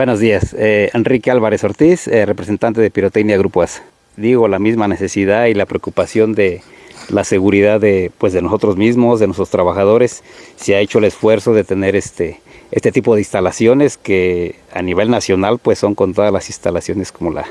Buenos días, eh, Enrique Álvarez Ortiz, eh, representante de Pirotecnia Grupo ASA. Digo, la misma necesidad y la preocupación de la seguridad de, pues, de nosotros mismos, de nuestros trabajadores. Se ha hecho el esfuerzo de tener este, este tipo de instalaciones que a nivel nacional pues son con todas las instalaciones como la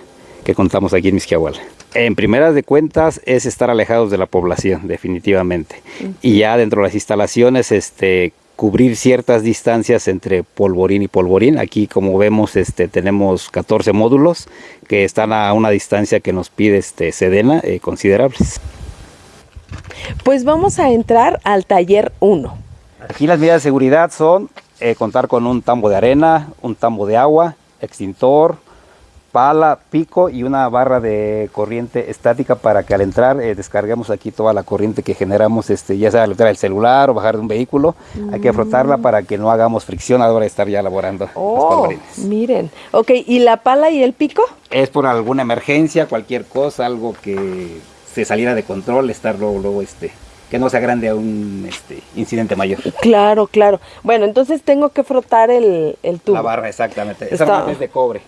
que contamos aquí en Misquiahuala. En primeras de cuentas es estar alejados de la población, definitivamente. Y ya dentro de las instalaciones, este, cubrir ciertas distancias entre polvorín y polvorín. Aquí como vemos este, tenemos 14 módulos que están a una distancia que nos pide este, Sedena eh, considerables. Pues vamos a entrar al taller 1. Aquí las medidas de seguridad son eh, contar con un tambo de arena, un tambo de agua, extintor, pala, pico y una barra de corriente estática para que al entrar eh, descarguemos aquí toda la corriente que generamos, este, ya sea al entrar el celular o bajar de un vehículo. Hay que frotarla mm. para que no hagamos fricción a la hora de estar ya elaborando oh, Miren, ok, ¿y la pala y el pico? Es por alguna emergencia, cualquier cosa, algo que se saliera de control, estar luego, luego este, que no sea grande a un este, incidente mayor. Claro, claro. Bueno, entonces tengo que frotar el, el tubo. La barra, exactamente. Esa barra es de cobre.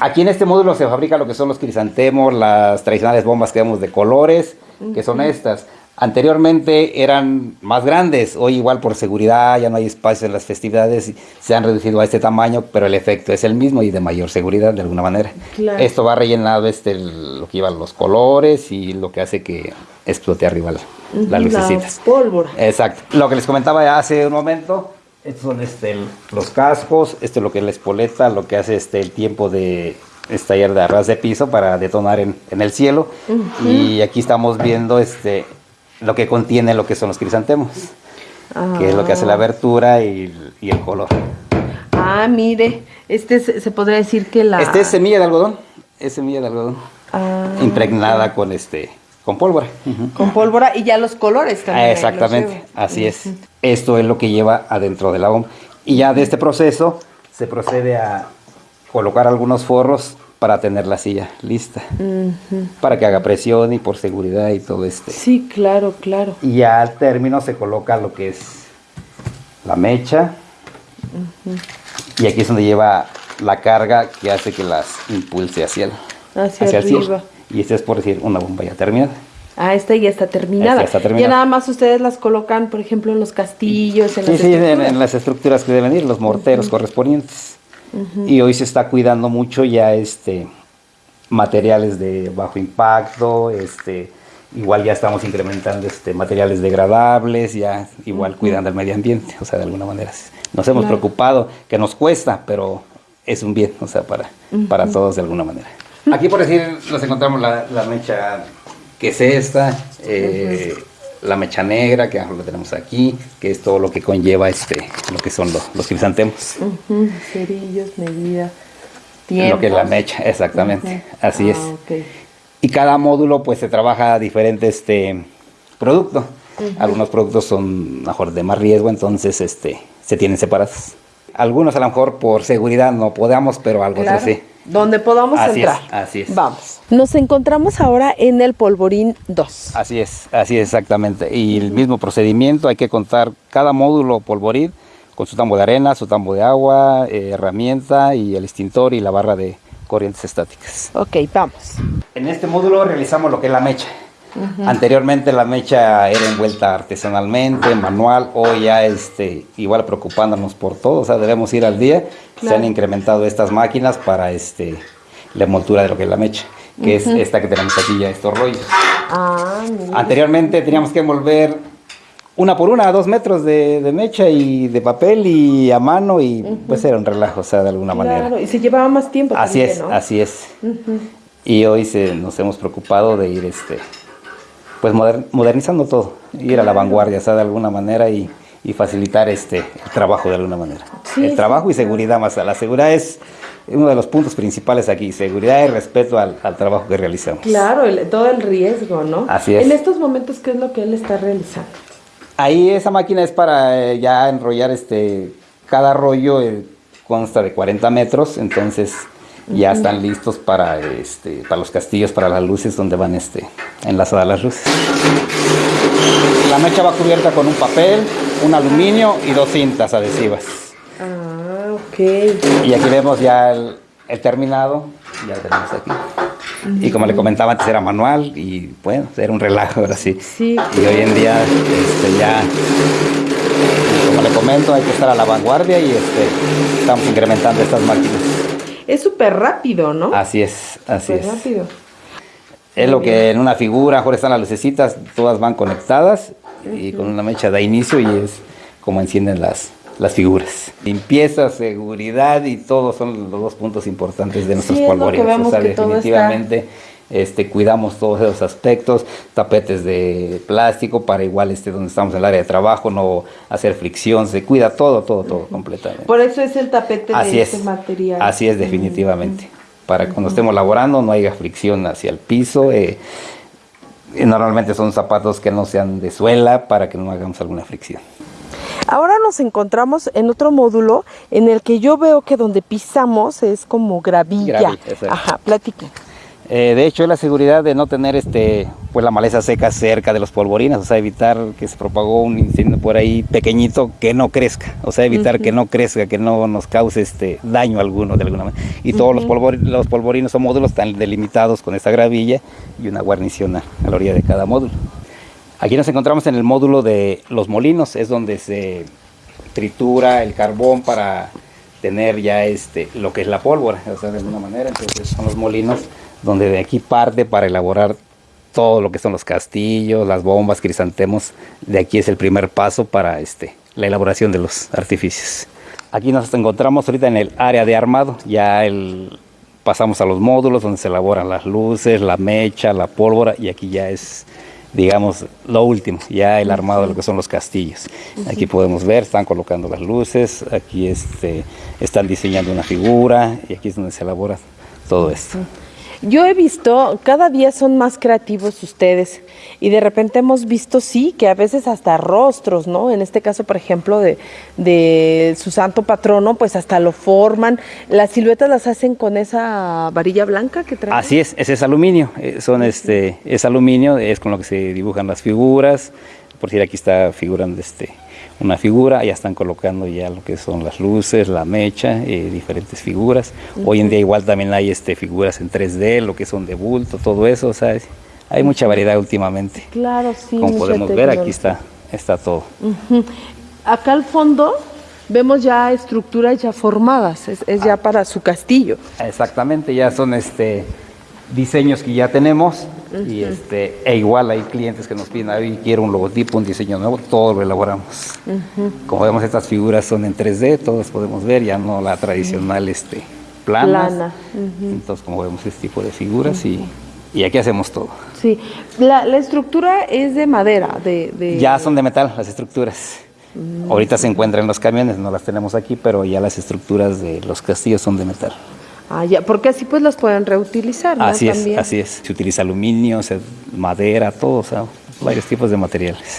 Aquí en este módulo se fabrica lo que son los crisantemos, las tradicionales bombas que vemos de colores, que son estas. Anteriormente eran más grandes, hoy igual por seguridad ya no hay espacio en las festividades, se han reducido a este tamaño, pero el efecto es el mismo y de mayor seguridad de alguna manera. Esto va rellenado este, lo que lleva los colores y lo que hace que explote arriba la, las lucecitas. pólvora. Exacto. Lo que les comentaba hace un momento, estos son este, los cascos, esto es lo que es la espoleta, lo que hace este, el tiempo de estallar de arras de piso para detonar en, el cielo. Y aquí estamos viendo este, lo que contiene lo que son los crisantemos, que es lo que hace la ah. abertura y, el color. Ah, mire, este se, podría decir que la... Este es semilla de algodón, es semilla de algodón, ah, impregnada con este con pólvora. Con pólvora y ya los colores también. exactamente, así es. Esto es lo que lleva adentro de la bomba. Y ya de este proceso se procede a colocar algunos forros para tener la silla lista. Para que haga presión y por seguridad y todo este. Sí, claro, claro. Y ya al término se coloca lo que es la mecha. Y aquí es donde lleva la carga que hace que las impulse hacia el, hacia, arriba. Y esta es por decir una bomba ya terminada. Ah, esta ya está terminada. está terminada. Ya nada más ustedes las colocan, por ejemplo, en los castillos, en sí, sí, en, las estructuras que deben ir, los morteros correspondientes. Y hoy se está cuidando mucho ya este materiales de bajo impacto, este igual ya estamos incrementando este materiales degradables, ya igual cuidando el medio ambiente, o sea, de alguna manera nos hemos preocupado, que nos cuesta, pero es un bien, o sea, para, para todos de alguna manera. Aquí por decir nos encontramos la, mecha que es esta, eh, la mecha negra que lo tenemos aquí, que es todo lo que conlleva este, lo que son los, los crisantemos. Cerillos, medida, tiempo. Lo que es la mecha, exactamente, así es. Ah, y cada módulo pues se trabaja diferente este producto. Algunos productos son mejor de más riesgo, entonces este se tienen separados. Algunos a lo mejor por seguridad no podamos, pero algo así. Donde podamos entrar. así es. Vamos. Nos encontramos ahora en el polvorín 2. Así es, así es exactamente. Y el mismo procedimiento, hay que contar cada módulo polvorín con su tambo de arena, su tambo de agua, eh, herramienta y el extintor y la barra de corrientes estáticas. Ok, vamos. En este módulo realizamos lo que es la mecha. Anteriormente la mecha era envuelta artesanalmente, manual, hoy ya este, igual preocupándonos por todo, o sea, debemos ir al día. Se han incrementado estas máquinas para este, la envoltura de lo que es la mecha, que es esta que tenemos aquí ya, estos rollos. Ah, Anteriormente teníamos que envolver una por una, dos metros de, mecha y de papel y a mano y pues era un relajo, o sea, de alguna manera. Y se llevaba más tiempo. Así es, así es. Y hoy se, nos hemos preocupado de ir este pues modernizando todo, ir a la vanguardia, de alguna manera y, facilitar este el trabajo de alguna manera. el trabajo y seguridad más. La seguridad es uno de los puntos principales aquí, seguridad y respeto al, trabajo que realizamos. Claro, todo el riesgo, ¿no? Así es. En estos momentos, ¿qué es lo que él está realizando? Ahí esa máquina es para eh, ya enrollar este, cada rollo eh, consta de 40 metros, entonces ya están listos para este para los castillos, para las luces donde van este enlazadas las luces. La mecha va cubierta con un papel, un aluminio y dos cintas adhesivas. Ah, ok. Y aquí vemos ya el, el terminado, ya lo tenemos aquí. Y como le comentaba antes era manual y bueno, era un relajo ahora sí. Sí. Y hoy en día este, ya, como le comento, hay que estar a la vanguardia y este, estamos incrementando estas máquinas. Es súper rápido, ¿no? Así es, así Súper es. rápido. Es lo que en una figura, ahora están las lucecitas, todas van conectadas y con una mecha da inicio y es como encienden las, las figuras. Limpieza, seguridad y todo son los dos puntos importantes de nuestros Sí, es lo que polvorines. vemos o sea, que todo definitivamente este, cuidamos todos esos aspectos, tapetes de plástico para igual este, donde estamos en el área de trabajo, no hacer fricción, se cuida todo, todo, todo completamente. Por eso es el tapete Así de es, este material. así es definitivamente. Para que cuando estemos laborando no haya fricción hacia el piso. eh, y normalmente son zapatos que no sean de suela para que no hagamos alguna fricción. Ahora nos encontramos en otro módulo en el que yo veo que donde pisamos es como gravilla. Ajá, platiquen. Eh, de hecho, es la seguridad de no tener este, pues la maleza seca cerca de los polvorines, o sea, evitar que se propagó un incendio por ahí pequeñito que no crezca, o sea, evitar que no crezca, que no nos cause este daño alguno de alguna manera. Y todos los, polvori- los polvorinos o módulos están delimitados con esta gravilla y una guarnición a, a la orilla de cada módulo. Aquí nos encontramos en el módulo de los molinos, es donde se tritura el carbón para tener ya este lo que es la pólvora, o sea, de alguna manera, entonces son los molinos donde de aquí parte para elaborar todo lo que son los castillos, las bombas, crisantemos, de aquí es el primer paso para este la elaboración de los artificios. Aquí nos encontramos ahorita en el área de armado, ya el pasamos a los módulos donde se elaboran las luces, la mecha, la pólvora y aquí ya es digamos, lo último, ya el armado de lo que son los castillos. Aquí podemos ver, están colocando las luces, aquí este, están diseñando una figura y aquí es donde se elabora todo esto. Yo he visto, cada día son más creativos ustedes y de repente hemos visto, sí, que a veces hasta rostros, ¿no? En este caso, por ejemplo, de, de su santo patrono, pues hasta lo forman. Las siluetas las hacen con esa varilla blanca que traen. Así es, ese es aluminio, eh, son este, es aluminio, es con lo que se dibujan las figuras, por decir aquí está figurando este, una figura, ya están colocando ya lo que son las luces, la mecha, eh, diferentes figuras. Hoy en día igual también hay este, figuras en 3D, lo que son de bulto, todo eso, o sea, es- hay mucha variedad últimamente. Claro, sí. Como podemos ver, aquí está, está todo. Acá al fondo vemos ya estructuras ya formadas, es, es ya para su castillo. Exactamente, ya son este diseños que ya tenemos y este e igual hay clientes que nos piden, ahí quiero un logotipo, un diseño nuevo, todo lo elaboramos. Como vemos estas figuras son en 3D, todos podemos ver, ya no la tradicional este planas. Plana, Entonces como vemos este tipo de figuras y, y aquí hacemos todo. Sí, la, la estructura es de madera, de... de- Ya son de metal las estructuras. Ahorita se encuentran en los camiones, no las tenemos aquí, pero ya las estructuras de los castillos son de metal. Ah, ya, porque así pues las pueden reutilizar, ¿no? Así es, También. así es. Se utiliza aluminio, se- madera, todo, o sea, varios tipos de materiales.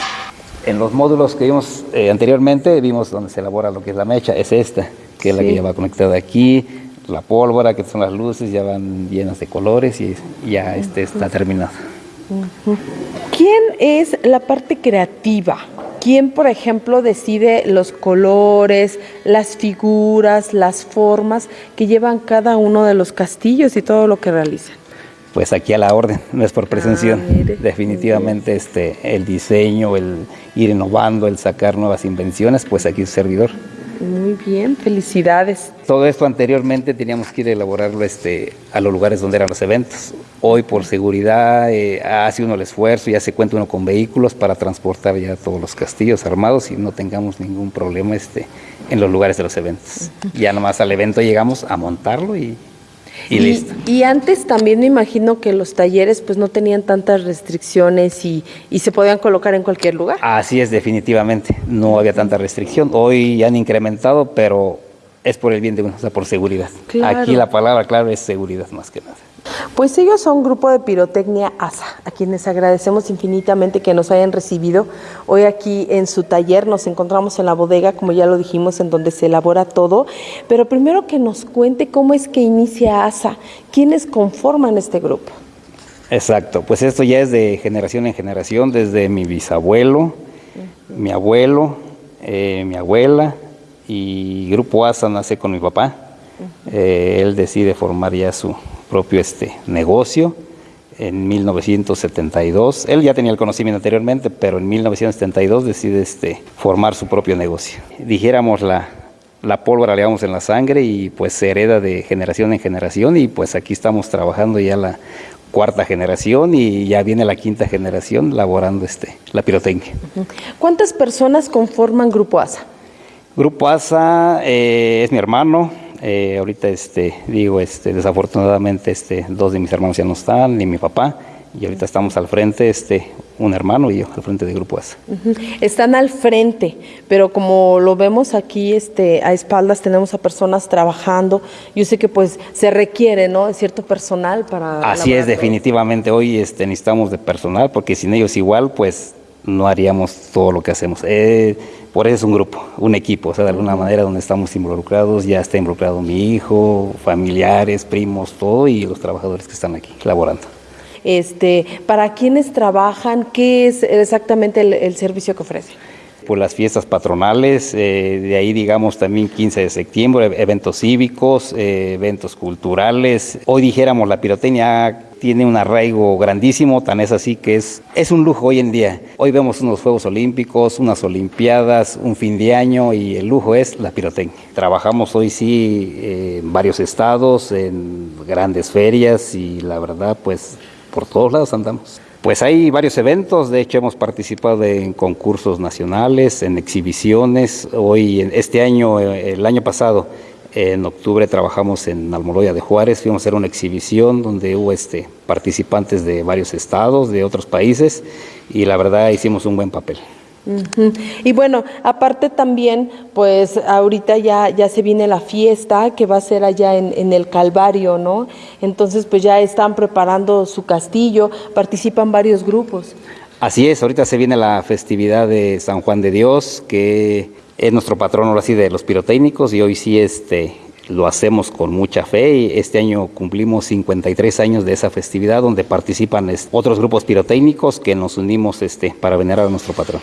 En los módulos que vimos eh, anteriormente, vimos donde se elabora lo que es la mecha, es esta, que es la que ya va conectada aquí, la pólvora, que son las luces, ya van llenas de colores y ya este está terminado. ¿Quién es la parte creativa? ¿Quién, por ejemplo, decide los colores, las figuras, las formas que llevan cada uno de los castillos y todo lo que realizan? Pues aquí a la orden, no es por presunción. Ah, mire. Definitivamente este, el diseño, el ir innovando, el sacar nuevas invenciones, pues aquí es servidor. Muy bien, felicidades. Todo esto anteriormente teníamos que ir a elaborarlo este, a los lugares donde eran los eventos. Hoy por seguridad eh, hace uno el esfuerzo, ya se cuenta uno con vehículos para transportar ya todos los castillos armados y no tengamos ningún problema este, en los lugares de los eventos. Ya nomás al evento llegamos a montarlo y, y listo. Y antes también me imagino que los talleres pues no tenían tantas restricciones y, y se podían colocar en cualquier lugar. Así es, definitivamente. No había tanta restricción. Hoy han incrementado, pero es por el bien de uno, o sea, por seguridad. Claro. Aquí la palabra clave es seguridad más que nada. Pues ellos son Grupo de Pirotecnia ASA, a quienes agradecemos infinitamente que nos hayan recibido hoy aquí en su taller. Nos encontramos en la bodega, como ya lo dijimos, en donde se elabora todo. Pero primero que nos cuente cómo es que inicia ASA, quiénes conforman este grupo. Exacto, pues esto ya es de generación en generación, desde mi bisabuelo, mi abuelo, eh, mi abuela y Grupo ASA nace con mi papá. Eh, él decide formar ya su propio este, negocio en 1972. Él ya tenía el conocimiento anteriormente, pero en 1972 decide este, formar su propio negocio. Dijéramos la, la pólvora le damos en la sangre y pues se hereda de generación en generación y pues aquí estamos trabajando ya la cuarta generación y ya viene la quinta generación laborando este, la pirotecnia. ¿Cuántas personas conforman Grupo ASA? Grupo ASA eh, es mi hermano, eh, ahorita este, digo, este, desafortunadamente este, dos de mis hermanos ya no están, ni mi papá, y ahorita estamos al frente, este, un hermano y yo, al frente de Grupo ASA. Están al frente, pero como lo vemos aquí este, a espaldas, tenemos a personas trabajando. Yo sé que pues se requiere, ¿no?, cierto personal para... Así es, definitivamente. Hoy este, necesitamos de personal, porque sin ellos igual, pues no haríamos todo lo que hacemos. Eh, por eso es un grupo, un equipo, o sea, de alguna manera donde estamos involucrados, ya está involucrado mi hijo, familiares, primos, todo, y los trabajadores que están aquí laborando. Este, ¿Para quiénes trabajan? ¿Qué es exactamente el, servicio que ofrece? Por las fiestas patronales, eh, de ahí digamos también 15 de septiembre, eventos cívicos, eh, eventos culturales. Hoy dijéramos la pirotecnia tiene un arraigo grandísimo, tan es así que es, es un lujo hoy en día. Hoy vemos unos Juegos Olímpicos, unas Olimpiadas, un fin de año y el lujo es la pirotecnia. Trabajamos hoy sí eh, en varios estados, en grandes ferias y la verdad pues por todos lados andamos. Pues hay varios eventos, de hecho hemos participado en concursos nacionales, en exhibiciones. Hoy, este año, eh, el año pasado, en octubre trabajamos en Almoloya de Juárez, fuimos a hacer una exhibición donde hubo este, participantes de varios estados, de otros países, y la verdad hicimos un buen papel. Y bueno, aparte también, pues ahorita ya, ya se viene la fiesta que va a ser allá en, el Calvario, ¿no? Entonces, pues ya están preparando su castillo, participan varios grupos. Así es, ahorita se viene la festividad de San Juan de Dios, que es nuestro patrono así de los pirotécnicos y hoy sí este lo hacemos con mucha fe y este año cumplimos 53 años de esa festividad donde participan otros grupos pirotécnicos que nos unimos este, para venerar a nuestro patrón.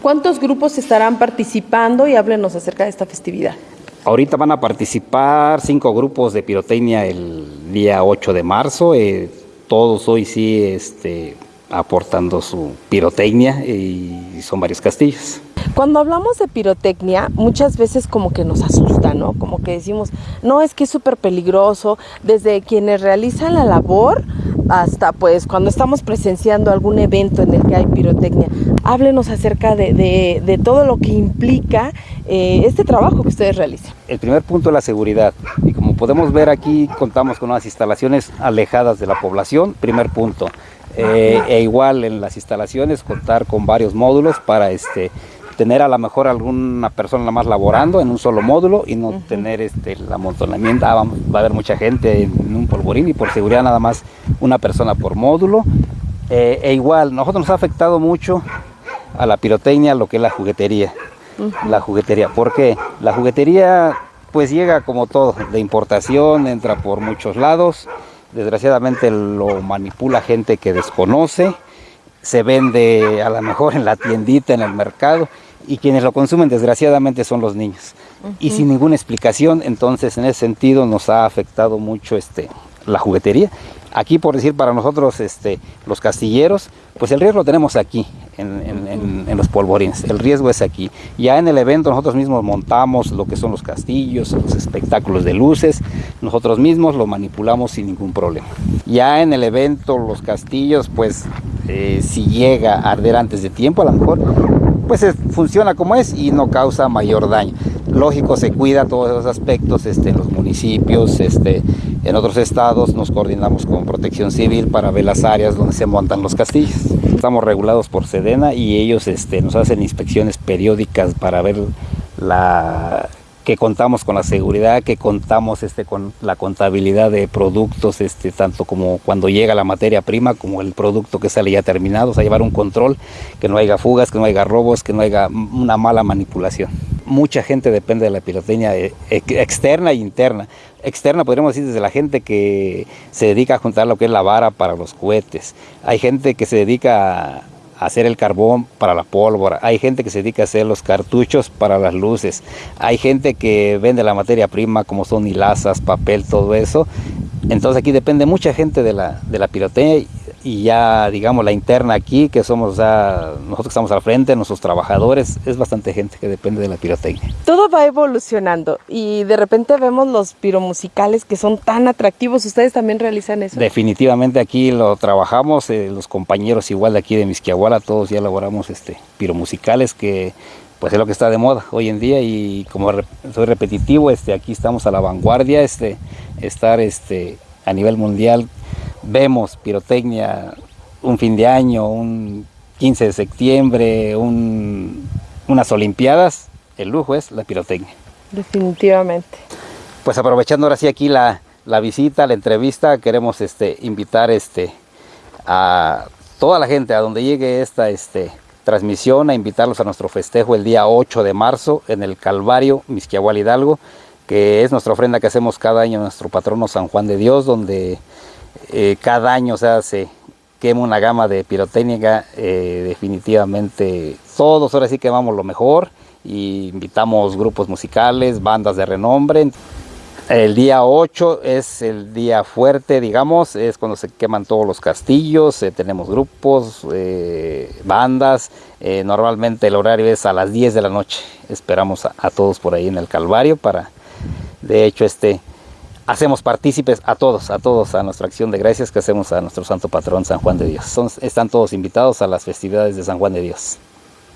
¿Cuántos grupos estarán participando y háblenos acerca de esta festividad? Ahorita van a participar cinco grupos de pirotecnia el día 8 de marzo. Eh, todos hoy sí este, aportando su pirotecnia y son varios castillos. Cuando hablamos de pirotecnia, muchas veces como que nos asusta, ¿no? Como que decimos, no, es que es súper peligroso, desde quienes realizan la labor hasta pues cuando estamos presenciando algún evento en el que hay pirotecnia. Háblenos acerca de, todo lo que implica eh, este trabajo que ustedes realizan. El primer punto es la seguridad. Y como podemos ver aquí, contamos con unas instalaciones alejadas de la población. Primer punto. Eh, e igual en las instalaciones contar con varios módulos para este tener a lo mejor alguna persona más laborando en un solo módulo y no tener este, el amontonamiento, ah, va a haber mucha gente en un polvorín y por seguridad nada más una persona por módulo. Eh, e igual, nosotros nos ha afectado mucho a la pirotecnia lo que es la juguetería. La juguetería, porque la juguetería pues llega como todo, de importación, entra por muchos lados, desgraciadamente lo manipula gente que desconoce, se vende a lo mejor en la tiendita, en el mercado, y quienes lo consumen desgraciadamente son los niños. Y sin ninguna explicación, entonces en ese sentido nos ha afectado mucho este, la juguetería. Aquí, por decir, para nosotros, este, los castilleros, pues el riesgo lo tenemos aquí, en, los polvorines. El riesgo es aquí. Ya en el evento nosotros mismos montamos lo que son los castillos, los espectáculos de luces. Nosotros mismos lo manipulamos sin ningún problema. Ya en el evento, los castillos, pues eh, si llega a arder antes de tiempo, a lo mejor pues funciona como es y no causa mayor daño. Lógico, se cuida todos esos aspectos este, los municipios, este, en otros estados nos coordinamos con protección civil para ver las áreas donde se montan los castillos. Estamos regulados por Sedena y ellos este, nos hacen inspecciones periódicas para ver la, que contamos con la seguridad, que contamos este, con la contabilidad de productos, este, tanto como cuando llega la materia prima, como el producto que sale ya terminado, o sea, llevar un control, que no haya fugas, que no haya robos, que no haya una mala manipulación. Mucha gente depende de la pirotecnia eh, externa e interna. Externa podríamos decir desde la gente que se dedica a juntar lo que es la vara para los cohetes. Hay gente que se dedica a hacer el carbón para la pólvora, hay gente que se dedica a hacer los cartuchos para las luces, hay gente que vende la materia prima como son hilazas, papel, todo eso. Entonces aquí depende mucha gente de la, de la pirotecnia y ya digamos la interna aquí, que somos ya, nosotros que estamos al frente, nuestros trabajadores, es bastante gente que depende de la pirotecnia. Todo va evolucionando y de repente vemos los piromusicales que son tan atractivos, ¿ustedes también realizan eso? Definitivamente aquí lo trabajamos, eh, los compañeros igual de aquí de Misquiahuala, todos ya elaboramos este, piromusicales que pues es lo que está de moda hoy en día y como soy repetitivo, este, aquí estamos a la vanguardia, este, estar este, a nivel mundial vemos pirotecnia un fin de año, un 15 de septiembre, unas olimpiadas, el lujo es la pirotecnia. Definitivamente. Pues aprovechando ahora sí aquí la, visita, la entrevista, queremos este, invitar este, a toda la gente a donde llegue esta este, transmisión, a invitarlos a nuestro festejo el día 8 de marzo en el Calvario, Misquiahual Hidalgo, es nuestra ofrenda que hacemos cada año a nuestro patrono San Juan de Dios, donde eh, cada año se quema una gama de pirotécnica, eh, definitivamente todos ahora sí quemamos lo mejor y invitamos grupos musicales, bandas de renombre. El día 8 es el día fuerte, digamos, es cuando se queman todos los castillos, eh, tenemos grupos, bandas, normalmente el horario es a las 10 de la noche, esperamos a, a, todos por ahí en el Calvario para, de hecho, este, hacemos partícipes a todos, a todos, a nuestra acción de gracias que hacemos a nuestro santo patrón San Juan de Dios. están todos invitados a las festividades de San Juan de Dios.